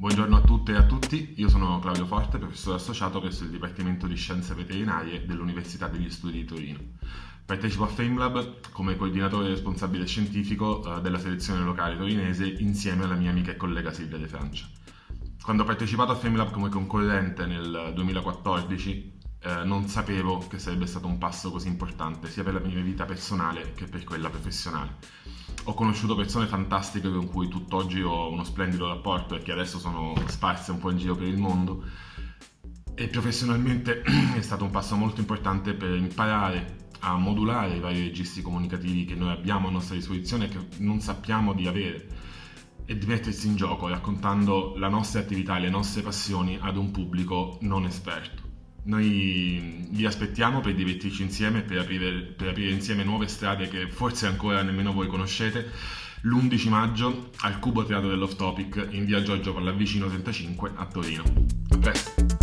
Buongiorno a tutte e a tutti, io sono Claudio Forte, professore associato presso il Dipartimento di Scienze Veterinarie dell'Università degli Studi di Torino. Partecipo a FameLab come coordinatore responsabile scientifico eh, della selezione locale torinese insieme alla mia amica e collega Silvia De Francia. Quando ho partecipato a FameLab come concorrente nel 2014 eh, non sapevo che sarebbe stato un passo così importante sia per la mia vita personale che per quella professionale ho conosciuto persone fantastiche con cui tutt'oggi ho uno splendido rapporto e che adesso sono sparse un po' in giro per il mondo e professionalmente è stato un passo molto importante per imparare a modulare i vari registri comunicativi che noi abbiamo a nostra disposizione e che non sappiamo di avere e di mettersi in gioco raccontando la nostra attività e le nostre passioni ad un pubblico non esperto. Noi vi aspettiamo per divertirci insieme, per aprire, per aprire insieme nuove strade che forse ancora nemmeno voi conoscete. L'11 maggio al Cubo Teatro dell'Off Topic in via Giorgio Pallavicino 35 a Torino. A presto!